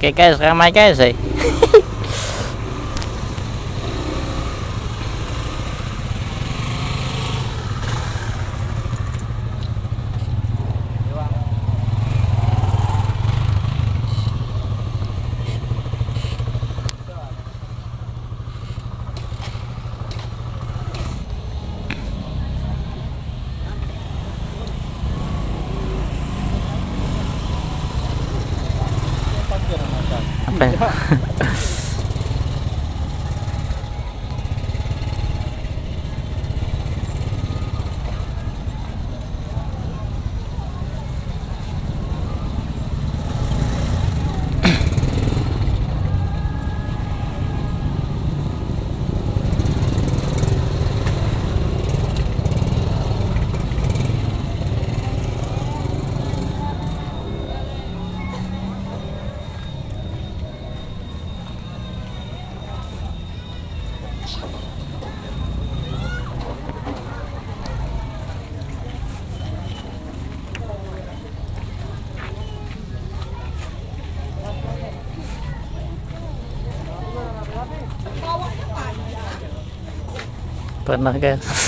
que caes, jamás caes. Pernah guys.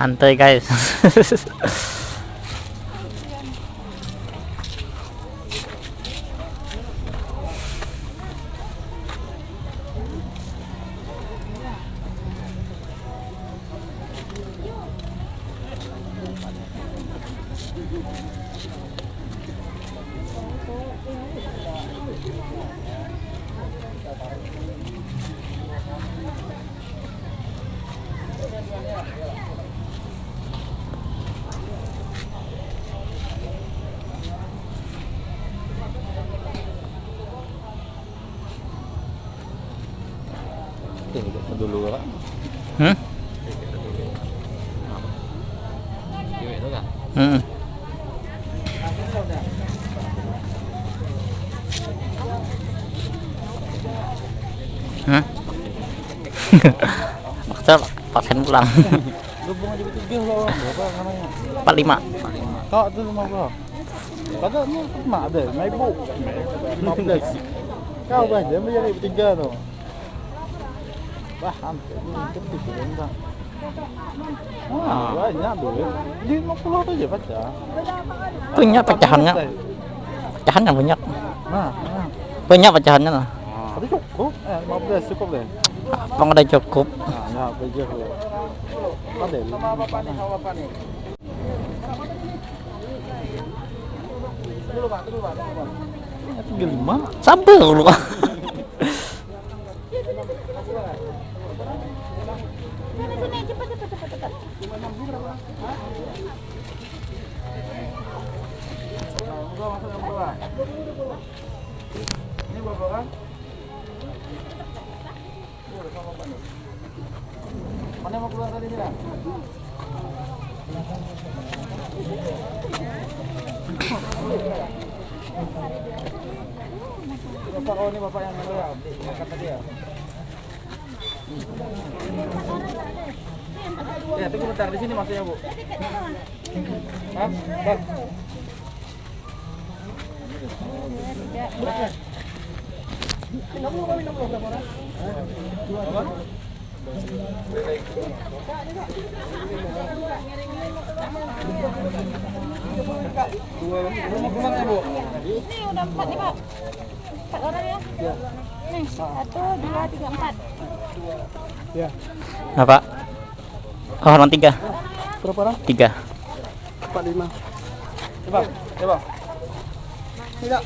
Antay guys. ừ. Bakter pasen pulang. Empat lima. Kau tu lima kau Kata ni mak ada, mai bu. Kau kan, dia menjadi tiga tu. Wah, hampir. Cepat tu, banyak duit. Di 50 aja baca. Punya pecahannya. Pecahannya banyak. Nah. Banyak pecahannya lah. Tapi cukup. Eh, 15 cukup deh. Abang udah cukup. Nah, nah. Ada. Apa nih? Apa nih? Dulu Pak, dulu Pak, dulu Pak. Ini kan? Mana mau keluar tadi nih? Bapak ini bapak yang mana ya? Angkat tadi ya. Ya, tunggu bentar di sini masuknya bu. Hah? Bang. Dua, ya bu? Ini udah empat nih pak. Empat orang ya? Nih satu, dua, tiga, empat. Ya. Apa? Oh, orang tiga. Berapa orang? Tiga. Empat lima. Coba, coba. Tidak.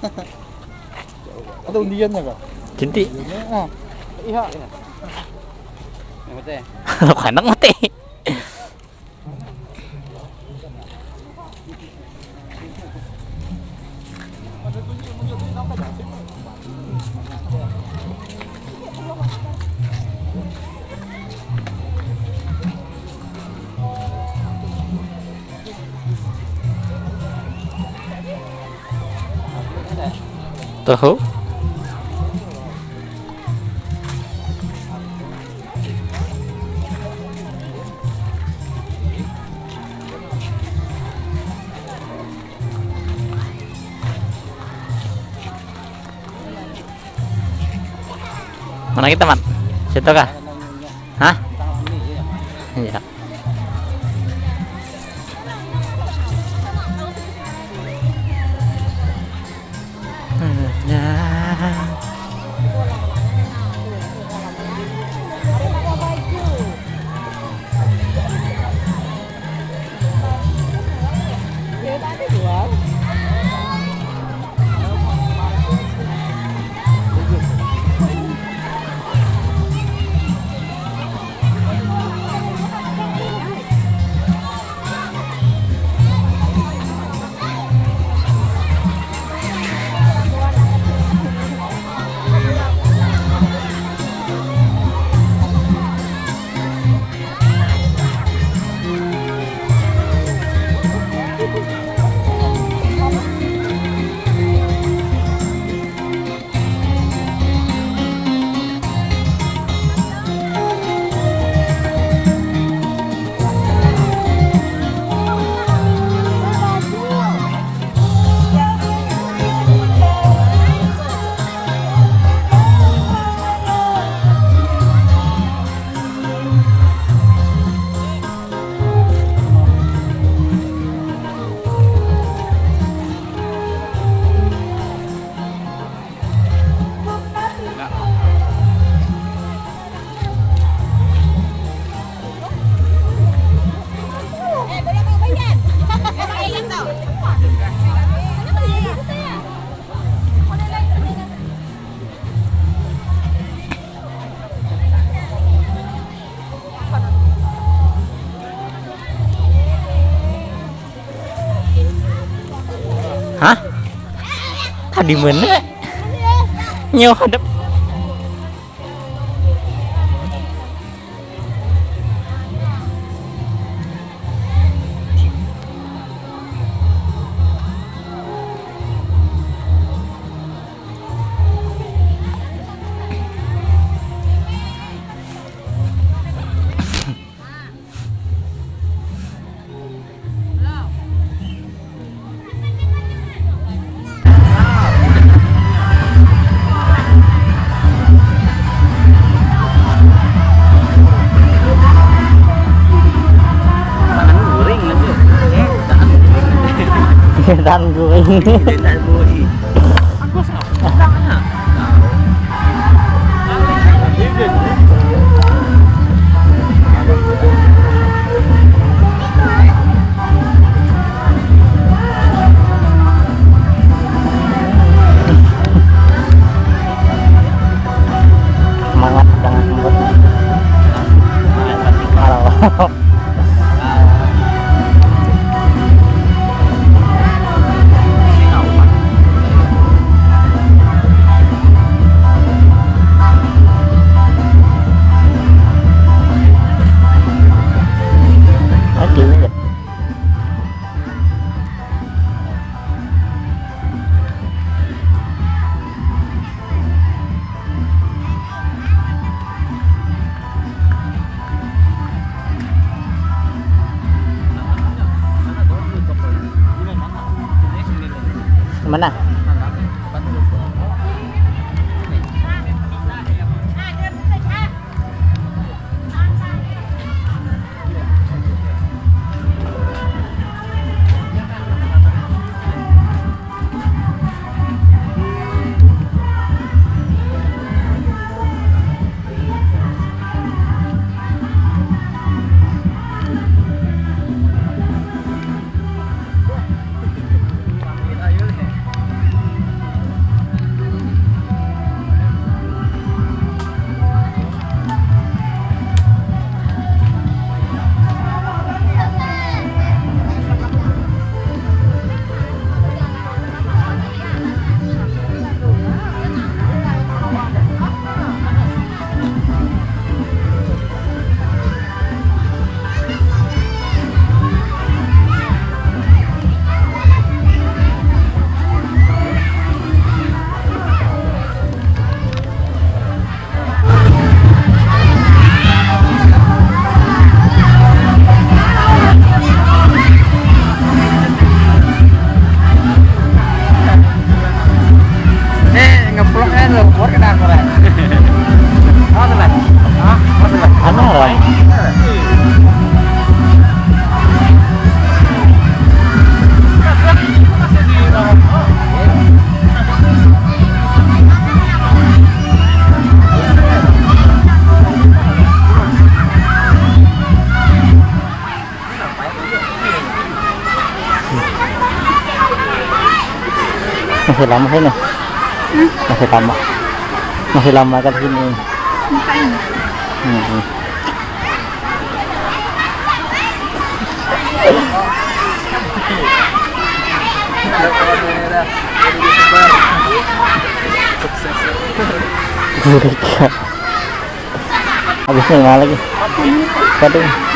Ada undiannya kak? Cinti. Iya. Yang mati. Kalau kanak mati. tahu? Mana kita man? Situ kah? di mana? Nyawa hadap 嗯哼哼 masih lama sini masih lama masih lama kan sini Ngapain? Hmm. Habisnya lagi? Waduh.